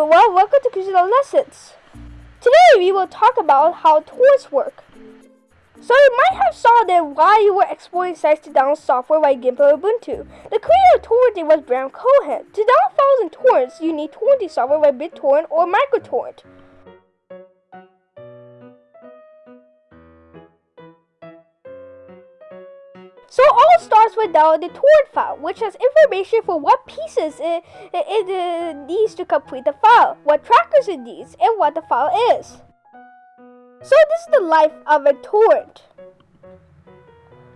everyone, welcome to Christian Lessons. Today we will talk about how torrents work. So you might have saw that while you were exploring sites to download software like or Ubuntu. The creator of torrenting was Bram Cohen. To download files and torrents, you need torrenting software like BitTorrent or MicroTorrent. So all starts with downloading the torrent file, which has information for what pieces it, it, it uh, needs to complete the file, what trackers it needs, and what the file is. So this is the life of a torrent.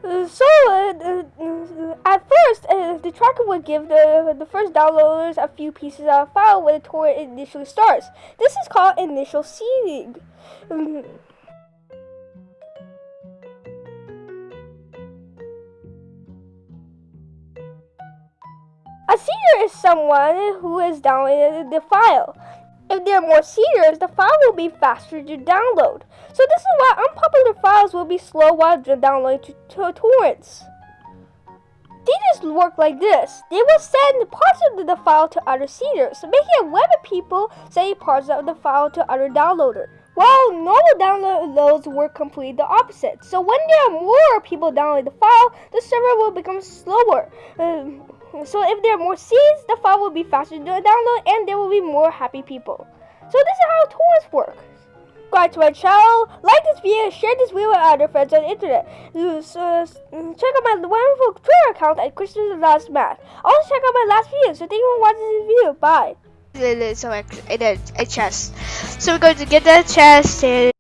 Uh, so uh, uh, at first, uh, the tracker would give the the first downloaders a few pieces of a file when the torrent initially starts. This is called initial seeding. A seeder is someone who has downloaded the file. If there are more seeders, the file will be faster to download. So this is why unpopular files will be slow while downloading to, to torrents. Seeders work like this. They will send parts of the file to other seeders, making it web people send parts of the file to other downloaders. While normal downloads work completely the opposite. So when there are more people downloading the file, the server will become slower. Um, so if there are more seeds, the file will be faster to download and there will be more happy people. So this is how torrents work. Subscribe to my channel, like this video, share this video with other friends on the internet. So, mm, check out my wonderful Twitter account at Christian Last Math. Also check out my last video. So thank you for watching this video. Bye. So a, a chest. So we're going to get that chest and